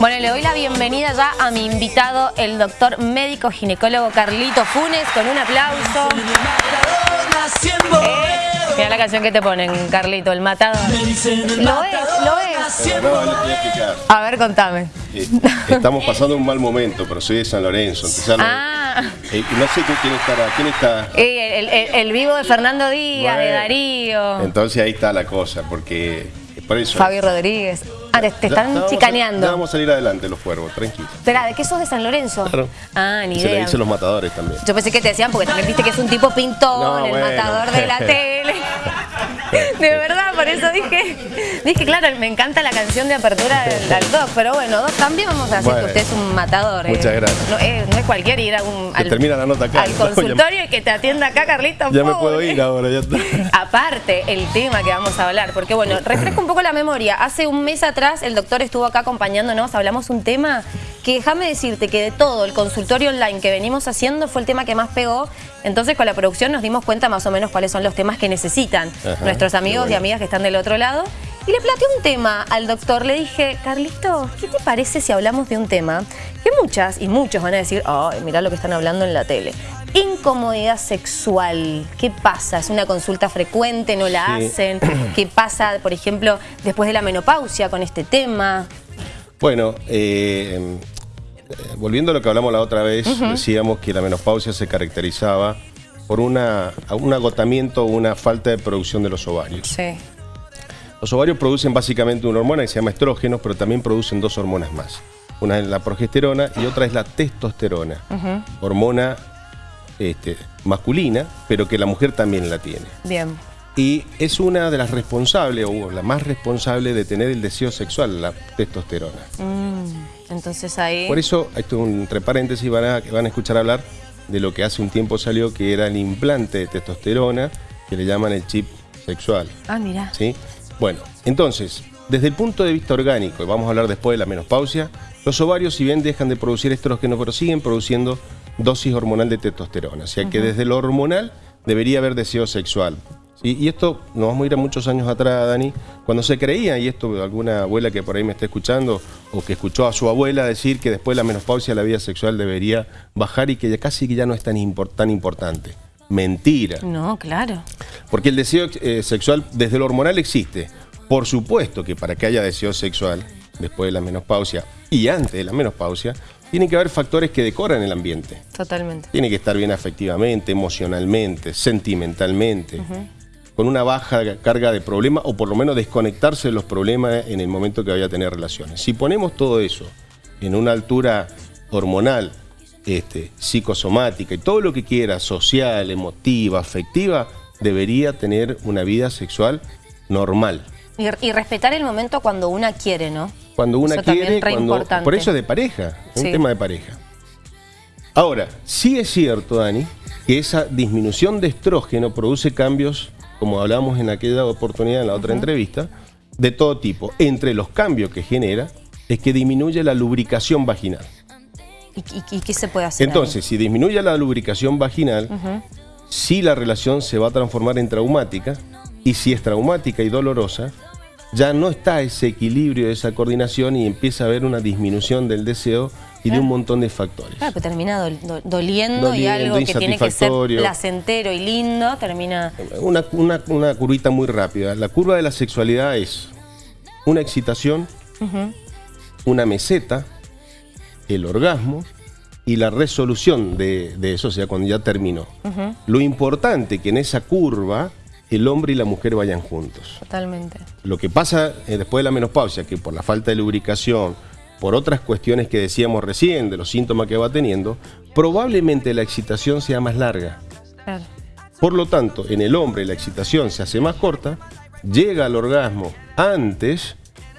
Bueno, le doy la bienvenida ya a mi invitado, el doctor médico ginecólogo Carlito Funes, con un aplauso. Eh, mira la canción que te ponen, Carlito, el matador. Lo es, lo es. No, le voy a explicar. A ver, contame. Eh, estamos pasando un mal momento, pero soy de San Lorenzo. entonces ya no- Ah, eh, no sé quién- quién estará, quién está. eh, el, el- el vivo de Fernando Díaz, de Darío, Entonces ahí está la cosa, porque por eso. Fabio Rodríguez. Ah, te, están ya vamos a- chicaneando. ya vamos a salir adelante los cuervos, tranquilos. Espera, ¿de qué sos de San Lorenzo? Claro. Ah, ni Se le idea. dicen los matadores también. Yo pensé que te decían porque también viste que es un tipo pintón, No, el bueno. matador de la tele. De verdad, por eso dije, dije, claro, me encanta la canción de apertura del, del Doc, pero bueno, Doc, también vamos a Bueno. que usted es un matador. eh. Muchas gracias. No, eh, no es cualquier ir a un, Que termina la nota acá. al ya- consultorio y que te atienda acá, Carlito. Ya me puedo ir ahora, ya. Aparte, el tema que vamos a hablar, porque bueno, refresco un poco la memoria. Hace un mes atrás el doctor estuvo acá acompañándonos, hablamos un tema que déjame decirte que de todo el consultorio online que venimos haciendo fue el tema que más pegó. Entonces con la producción nos dimos cuenta más o menos cuáles son los temas que necesitan Ajá, nuestros qué amigos y amigas que están del otro lado. Y le planteé un tema al doctor, le dije, Carlito, ¿qué te parece si hablamos de un tema que muchas y muchos van a decir, ay, mirá lo que están hablando en la tele? Incomodidad sexual, ¿qué pasa? ¿Es una consulta frecuente? ¿No la Sí. hacen? ¿Qué pasa, por ejemplo, después de la menopausia con este tema? Bueno, eh, eh, volviendo a lo que hablamos la otra vez, decíamos que la menopausia se caracterizaba por una, un agotamiento o una falta de producción de los ovarios. Sí. Los ovarios producen básicamente una hormona que se llama estrógenos, pero también producen dos hormonas más. Una es la progesterona y otra es la testosterona, hormona este, masculina, pero que la mujer también la tiene. Bien. Y es una de las responsables, o la más responsable de tener el deseo sexual, la testosterona. Mm, entonces ahí... Por eso, esto entre paréntesis, van a, van a escuchar hablar de lo que hace un tiempo salió, que era el implante de testosterona, que le llaman el chip sexual. Ah, mira. ¿sí? Bueno, entonces, desde el punto de vista orgánico, y vamos a hablar después de la menopausia, los ovarios si bien dejan de producir estrógeno, pero siguen produciendo dosis hormonal de testosterona. O sea que desde lo hormonal debería haber deseo sexual. ¿Sí? Y esto nos vamos a ir a muchos años atrás, Dani, cuando se creía, y esto alguna abuela que por ahí me está escuchando, o que escuchó a su abuela decir que después de la menopausia la vida sexual debería bajar y que ya casi que ya no es tan, tan importante. Mentira. No, claro. Porque el deseo eh, sexual desde lo hormonal existe. Por supuesto que para que haya deseo sexual, después de la menopausia y antes de la menopausia, tiene que haber factores que decoran el ambiente. Totalmente. Tiene que estar bien afectivamente, emocionalmente, sentimentalmente, con una baja carga de problemas o por lo menos desconectarse de los problemas en el momento que vaya a tener relaciones. Si ponemos todo eso en una altura hormonal, este, psicosomática y todo lo que quiera, social, emotiva, afectiva, debería tener una vida sexual normal. Y, y respetar el momento cuando una quiere, ¿no? Cuando una Eso quiere, re cuando, importante. por eso es de pareja, es Sí. un tema de pareja. Ahora, sí es cierto, Dani, que esa disminución de estrógeno produce cambios, como hablamos en aquella oportunidad, en la otra entrevista, de todo tipo. Entre los cambios que genera es que disminuye la lubricación vaginal. ¿Y, y- y qué se puede hacer? ahí? Entonces, si disminuye la lubricación vaginal, sí la relación se va a transformar en traumática, y si es traumática y dolorosa, ya no está ese equilibrio, esa coordinación, y empieza a haber una disminución del deseo y de un montón de factores. Claro, pero termina dol- do- doliendo, y algo que tiene que ser placentero y lindo termina... Una, una, una curvita muy rápida. La curva de la sexualidad es una excitación, una meseta, el orgasmo y la resolución de, de eso, o sea, cuando ya terminó. Lo importante que en esa curva el hombre y la mujer vayan juntos. Totalmente. Lo que pasa eh, después de la menopausia, que por la falta de lubricación, por otras cuestiones que decíamos recién, de los síntomas que va teniendo, probablemente la excitación sea más larga. Claro. Por lo tanto, en el hombre la excitación se hace más corta, llega al orgasmo antes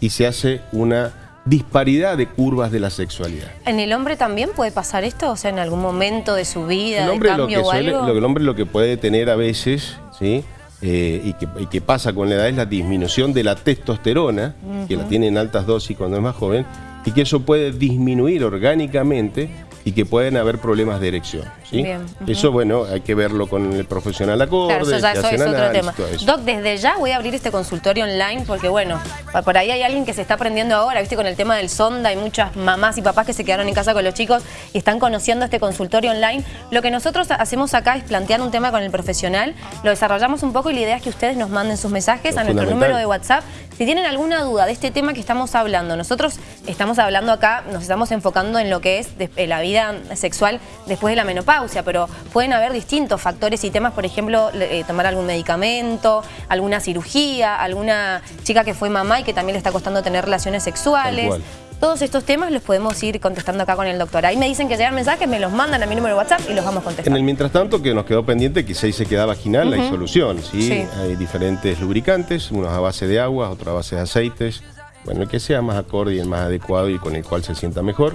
y se hace una disparidad de curvas de la sexualidad. ¿En el hombre también puede pasar esto? O sea, en algún momento de su vida, El de hombre, lo o algo. lo que el hombre lo que puede tener a veces, ¿sí? Eh, y, que, y que pasa con la edad es la disminución de la testosterona, que la tiene en altas dosis cuando es más joven, y que eso puede disminuir orgánicamente y que pueden haber problemas de erección. ¿Sí? Eso, bueno, hay que verlo con el profesional acorde, claro, eso ya eso es otro tema. Doc, desde ya voy a abrir este consultorio online porque, bueno, por ahí hay alguien que se está aprendiendo ahora, viste, con el tema del sonda, hay muchas mamás y papás que se quedaron en casa con los chicos y están conociendo este consultorio online. Lo que nosotros hacemos acá es plantear un tema con el profesional, lo desarrollamos un poco y la idea es que ustedes nos manden sus mensajes a nuestro número de WhatsApp. Si tienen alguna duda de este tema que estamos hablando, nosotros estamos hablando acá, nos estamos enfocando en lo que es eh, la vida sexual después de la menopausia, pero pueden haber distintos factores y temas, por ejemplo, eh, tomar algún medicamento, alguna cirugía, alguna chica que fue mamá y que también le está costando tener relaciones sexuales. Todos estos temas los podemos ir contestando acá con el doctor. Ahí me dicen que llegan mensajes, me los mandan a mi número de WhatsApp y los vamos contestando. En el mientras tanto, que nos quedó pendiente, que se queda vaginal, hay solución. ¿sí? Hay diferentes lubricantes, unos a base de agua, otros a base de aceites. Bueno, el que sea más acorde y el más adecuado y con el cual se sienta mejor.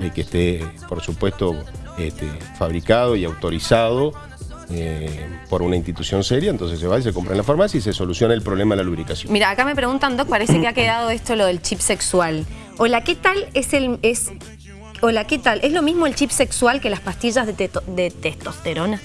El que esté, por supuesto, este, fabricado y autorizado eh, por una institución seria, entonces se va y se compra en la farmacia y se soluciona el problema de la lubricación. Mira, acá me preguntan, Doc, parece que ha quedado esto lo del chip sexual. Hola, ¿qué tal es el... Es, hola, ¿qué tal? ¿Es lo mismo el chip sexual que las pastillas de, de testosterona?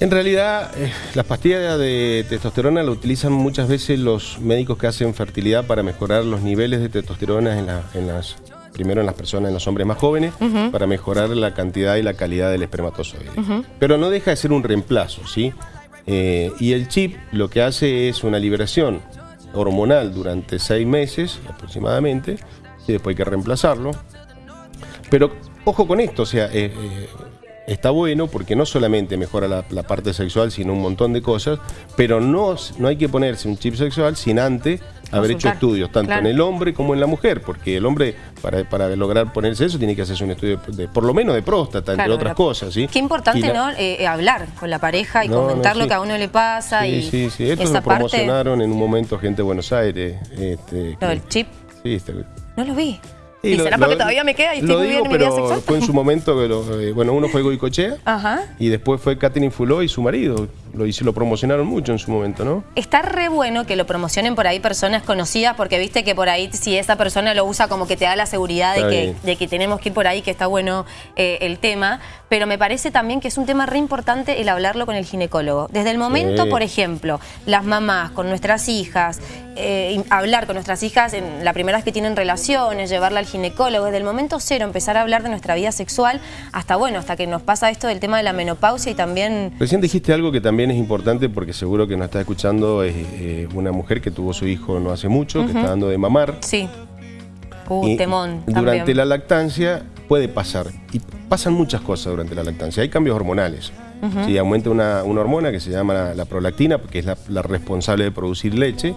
En realidad, eh, las pastillas de testosterona la utilizan muchas veces los médicos que hacen fertilidad para mejorar los niveles de testosterona en, las primero en las personas, en los hombres más jóvenes, para mejorar la cantidad y la calidad del espermatozoide. Pero no deja de ser un reemplazo, ¿sí? Eh, y el chip lo que hace es una liberación hormonal durante seis meses aproximadamente, y después hay que reemplazarlo. Pero ojo con esto, o sea, eh, eh, está bueno porque no solamente mejora la, parte sexual, sino un montón de cosas, pero no, no hay que ponerse un chip sexual sin antes haber hecho estudios, tanto en el hombre como en la mujer, porque el hombre, para, lograr ponerse eso, tiene que hacerse un estudio, de, por lo menos de próstata, entre otras cosas. ¿sí? Qué importante, ¿no? Eh, hablar con la pareja y comentar lo que a uno le pasa. Sí, y sí, sí. Esto lo promocionaron en un momento gente de Buenos Aires. Este, ¿Lo del chip? Sí, este, no lo vi. ¿Y será porque todavía me queda y estoy muy bien en mi vida sexual? fue en su momento, que eh, bueno, uno fue Goicochea y después fue Katherine Fuló y su marido. Lo, lo promocionaron mucho en su momento, ¿no? Está re bueno que lo promocionen por ahí personas conocidas porque viste que por ahí si esa persona lo usa como que te da la seguridad de que, de que, tenemos que ir por ahí, que está bueno eh, el tema. Pero me parece también que es un tema re importante el hablarlo con el ginecólogo. Desde el momento, por ejemplo, las mamás con nuestras hijas, eh, hablar con nuestras hijas en la primera vez que tienen relaciones, llevarla al ginecólogo, desde el momento cero empezar a hablar de nuestra vida sexual hasta bueno, hasta que nos pasa esto del tema de la menopausia y también... Recién dijiste algo que también es importante porque seguro que nos está escuchando es eh, una mujer que tuvo su hijo no hace mucho, que está dando de mamar. Sí. Uh, temón. Durante la lactancia puede pasar, y pasan muchas cosas durante la lactancia, hay cambios hormonales. Aumenta una, hormona que se llama la, prolactina, que es la, responsable de producir leche,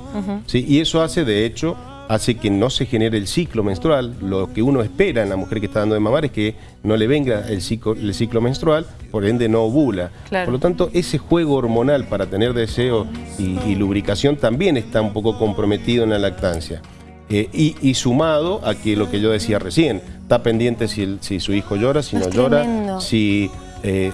y eso hace, de hecho, hace que no se genere el ciclo menstrual. Lo que uno espera en la mujer que está dando de mamar es que no le venga el ciclo, el ciclo menstrual, por ende no ovula. Por lo tanto, ese juego hormonal para tener deseo y, lubricación también está un poco comprometido en la lactancia. Eh, y, sumado a que lo que yo decía recién, está pendiente si, si su hijo llora, si no, llora, si eh,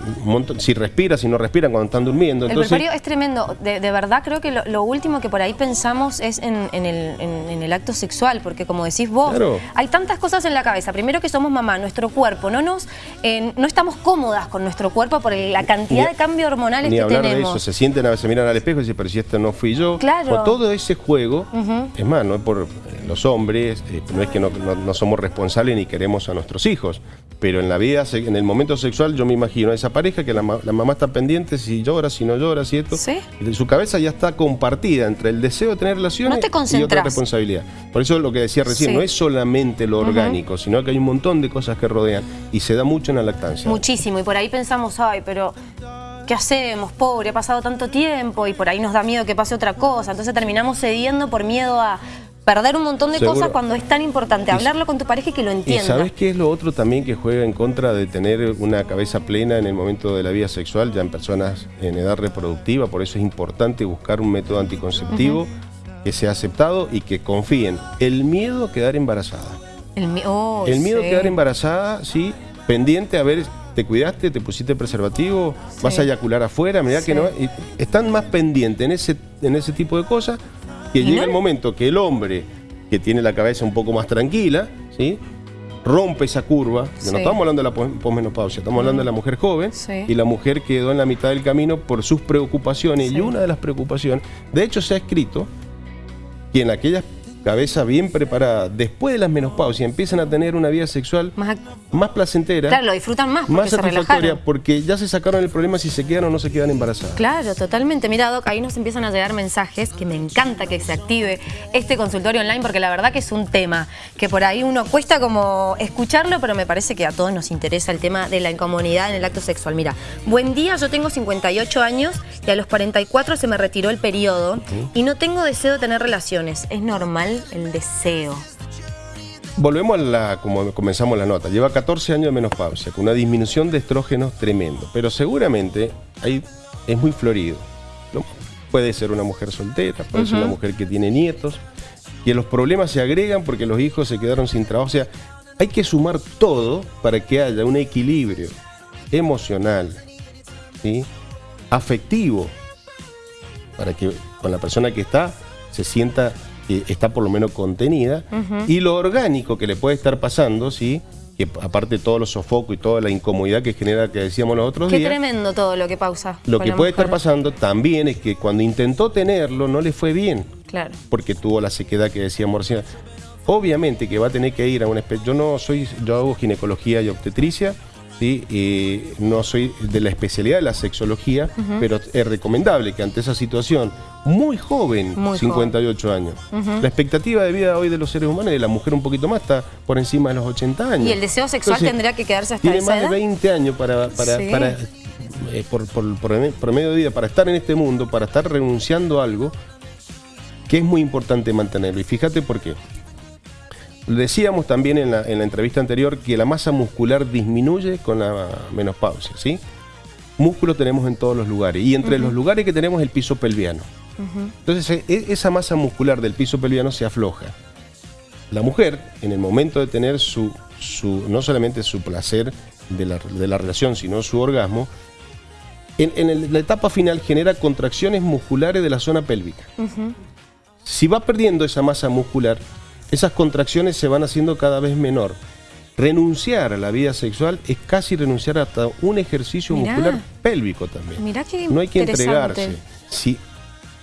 si respira, si no respiran cuando están durmiendo. El Entonces... es tremendo. De, verdad creo que lo, último que por ahí pensamos es en, el, acto sexual, porque como decís vos, hay tantas cosas en la cabeza. Primero que somos mamá, nuestro cuerpo, no nos no estamos cómodas con nuestro cuerpo por la cantidad de cambios hormonales ni que hablar tenemos. De eso. Se sienten a veces, miran al espejo y dicen, pero si esto no fui yo. Claro. todo ese juego, es más, no es por los hombres, eh, no es que no, somos responsables ni queremos a nuestros hijos, pero en la vida, en el momento sexual, yo me imagino a esa pareja que la, mamá está pendiente si llora, si no llora, si esto. ¿Sí? su cabeza ya está compartida entre el deseo de tener relaciones y otra responsabilidad. Por eso lo que decía recién, no es solamente lo orgánico, sino que hay un montón de cosas que rodean y se da mucho en la lactancia. Muchísimo, y por ahí pensamos, ay, pero ¿qué hacemos? Pobre, ha pasado tanto tiempo y por ahí nos da miedo que pase otra cosa. Entonces terminamos cediendo por miedo a perder un montón de cosas cuando es tan importante hablarlo con tu pareja y que lo entienda. ¿Y sabes qué es lo otro también que juega en contra de tener una cabeza plena en el momento de la vida sexual, ya en personas en edad reproductiva? Por eso es importante buscar un método anticonceptivo que sea aceptado y que confíen. El miedo a quedar embarazada. El, oh, el miedo a quedar embarazada, sí, pendiente a ver ¿Te cuidaste? ¿Te pusiste preservativo? ¿Vas a eyacular afuera? Mirá que no. están más pendientes en ese, en ese tipo de cosas que llega el momento que el hombre, que tiene la cabeza un poco más tranquila, ¿sí? rompe esa curva, no estamos hablando de la posmenopausia, estamos hablando de la mujer joven y la mujer quedó en la mitad del camino por sus preocupaciones y una de las preocupaciones, de hecho se ha escrito que en aquellas cabeza bien preparada, después de las menopausias empiezan a tener una vida sexual más, más placentera. Claro, lo disfrutan más Más satisfactoria porque ya se sacaron el problema si se quedan o no se quedan embarazadas. Claro, totalmente. Mira, Doc, ahí nos empiezan a llegar mensajes que me encanta que se active este consultorio online porque la verdad que es un tema que por ahí uno cuesta como escucharlo, pero me parece que a todos nos interesa el tema de la incomodidad en el acto sexual. Mira, buen día, yo tengo 58 años y a los 44 se me retiró el periodo y no tengo deseo de tener relaciones. ¿Es normal? El deseo. Volvemos a la, como comenzamos la nota, lleva 14 años de menopausia, con una disminución de estrógenos tremendo, pero seguramente ahí es muy florido. Puede ser una mujer soltera, puede ser una mujer que tiene nietos, y los problemas se agregan porque los hijos se quedaron sin trabajo. O sea, hay que sumar todo para que haya un equilibrio emocional, ¿sí? afectivo, para que con la persona que está se sienta está por lo menos contenida, y lo orgánico que le puede estar pasando, ¿sí? que aparte todos los sofocos y toda la incomodidad que genera, que decíamos los otros Qué días. Qué tremendo todo lo que pausa. Lo que puede estar pasando también es que cuando intentó tenerlo no le fue bien. Claro. Porque tuvo la sequedad que decíamos recién. Obviamente que va a tener que ir a una especie... Yo no soy... Yo hago ginecología y obstetricia, ¿sí? no soy de la especialidad de la sexología, pero es recomendable que ante esa situación muy joven, 58 años, la expectativa de vida hoy de los seres humanos y de la mujer un poquito más está por encima de los 80 años. ¿Y el deseo sexual tendría que quedarse hasta tiene más de 20 años para, para, eh, por, por, medio de vida, para estar en este mundo, para estar renunciando a algo que es muy importante mantenerlo. Y fíjate por qué. Decíamos también en la, entrevista anterior que la masa muscular disminuye con la menopausia, ¿sí? Músculo tenemos en todos los lugares y entre los lugares que tenemos el piso pelviano. Entonces e, esa masa muscular del piso pelviano se afloja. La mujer, en el momento de tener su, su no solamente su placer de la, relación, sino su orgasmo, en, la etapa final genera contracciones musculares de la zona pélvica. Si va perdiendo esa masa muscular, esas contracciones se van haciendo cada vez menor. Renunciar a la vida sexual es casi renunciar hasta un ejercicio muscular pélvico también. no hay que entregarse. Sí,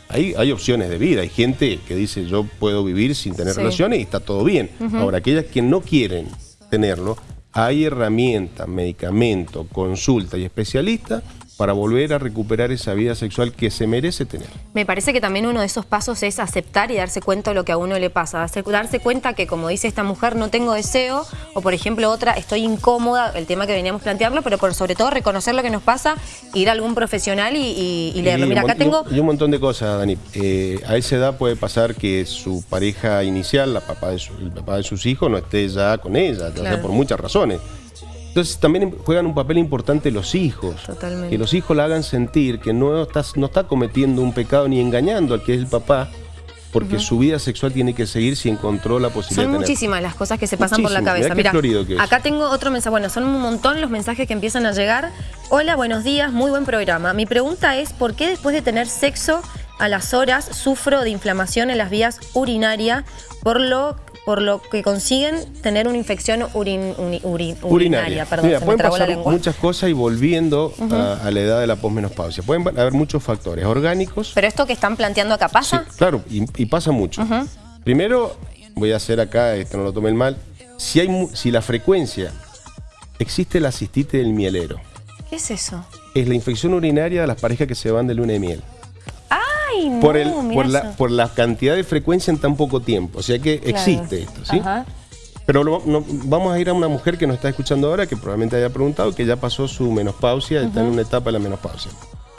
hay, hay, opciones de vida. Hay gente que dice yo puedo vivir sin tener relaciones y está todo bien. Ahora, aquellas que no quieren tenerlo, hay herramientas, medicamentos, consulta y especialistas para volver a recuperar esa vida sexual que se merece tener. Me parece que también uno de esos pasos es aceptar y darse cuenta de lo que a uno le pasa. Darse cuenta que, como dice esta mujer, no tengo deseo, o por ejemplo otra, estoy incómoda, el tema que veníamos plantearlo, pero por sobre todo reconocer lo que nos pasa, ir a algún profesional y, leerlo. Mira, acá tengo... Y un montón de cosas, Dani. Eh, a esa edad puede pasar que su pareja inicial, la papá de el papá de sus hijos, no esté ya con ella, ya sea por muchas razones. Entonces también juegan un papel importante los hijos. Que los hijos la hagan sentir que no está, no está cometiendo un pecado ni engañando al que es el papá, porque su vida sexual tiene que seguir si encontró la posibilidad Son muchísimas las cosas que se pasan por la cabeza. Mira, acá tengo otro mensaje. Bueno, son un montón los mensajes que empiezan a llegar. Hola, buenos días, muy buen programa. Mi pregunta es, ¿por qué después de tener sexo a las horas sufro de inflamación en las vías urinarias por lo por lo que consiguen tener una infección urinaria. Perdón, pueden pasar muchas cosas y volviendo a, la edad de la posmenopausia. Pueden haber muchos factores orgánicos. ¿Pero esto que están planteando acá pasa? claro, y, pasa mucho. Primero, voy a hacer acá, esto no lo tomen mal, si, hay, si la frecuencia, existe la cistitis del mielero. ¿Qué es eso? Es la infección urinaria de las parejas que se van de luna de miel por, el, por, la, por la cantidad de frecuencia en tan poco tiempo. O sea que existe esto, ¿sí? Pero vamos a ir a una mujer que nos está escuchando ahora, que probablemente haya preguntado, que ya pasó su menopausia, está en una etapa de la menopausia.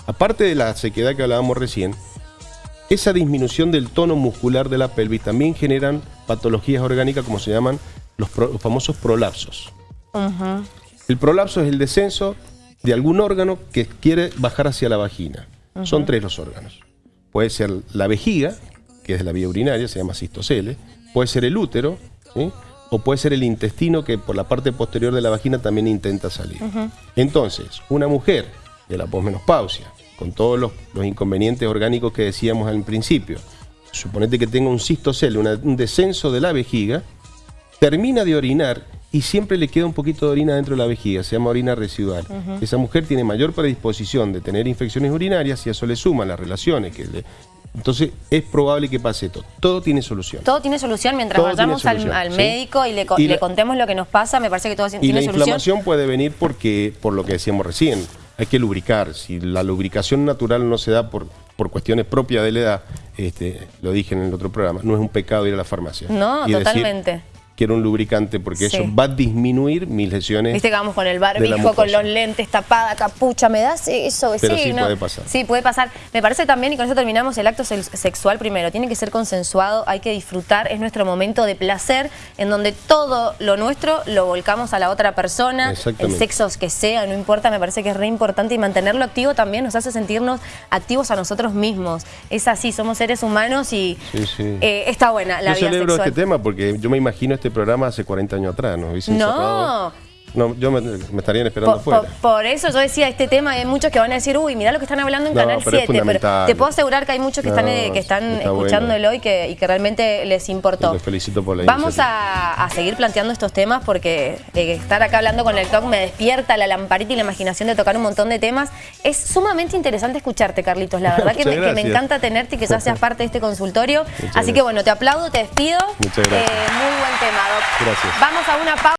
Aparte de la sequedad que hablábamos recién, esa disminución del tono muscular de la pelvis también generan patologías orgánicas como se llaman los, famosos prolapsos. El prolapso es el descenso de algún órgano que quiere bajar hacia la vagina. Son tres los órganos. Puede ser la vejiga, que es la vía urinaria, se llama cistocele, puede ser el útero, o puede ser el intestino que por la parte posterior de la vagina también intenta salir. Entonces, una mujer de la posmenopausia, con todos los, inconvenientes orgánicos que decíamos al principio, suponete que tenga un cistocele, un descenso de la vejiga, termina de orinar y siempre le queda un poquito de orina dentro de la vejiga, se llama orina residual. Esa mujer tiene mayor predisposición de tener infecciones urinarias y a eso le suman las relaciones. que le- Entonces es probable que pase todo. Todo tiene solución. Todo tiene solución mientras Todo vayamos al, solución, al ¿sí? médico y le, Y le la- contemos lo que nos pasa, me parece que todo Y tiene la solución. inflamación puede venir porque, por lo que decíamos recién, hay que lubricar. Si la lubricación natural no se da por, por cuestiones propias de la edad, este, lo dije en el otro programa, no es un pecado ir a la farmacia. No, Y decir, totalmente. Quiero un lubricante porque Sí. eso va a disminuir mis lesiones. Viste que vamos con el barbijo, con los lentes, tapada, capucha, ¿me das eso? Pero sí puede pasar. Sí, puede pasar. Me parece también, y con eso terminamos, el acto se- sexual primero. Tiene que ser consensuado, hay que disfrutar, es nuestro momento de placer, en donde todo lo nuestro lo volcamos a la otra persona, el sexo que sea, no importa, me parece que es re importante y mantenerlo activo también nos hace sentirnos activos a nosotros mismos. Es así, somos seres humanos y Sí, eh, está buena la yo vida celebro sexual. este tema porque yo me imagino este programa hace 40 años atrás, ¿no? Hubiesen No. No, yo me, me estarían esperando Por, por- por eso yo decía este tema, hay muchos que van a decir, uy, mirá lo que están hablando en No, Canal pero es 7, pero fundamental. te puedo asegurar que hay muchos que No, están, eh, que están está bueno. escuchándolo y, que, y que realmente les importó. Los felicito por la Vamos a, a seguir planteando estos temas porque eh, estar acá hablando con el talk me despierta la lamparita y la imaginación de tocar un montón de temas. Es sumamente interesante escucharte, Carlitos. La verdad que me, que encanta tenerte y que ya seas parte de este consultorio. Así gracias. que bueno, te aplaudo, te despido. Muchas gracias. Eh, muy buen tema, Doc. Gracias. Vamos a una pausa.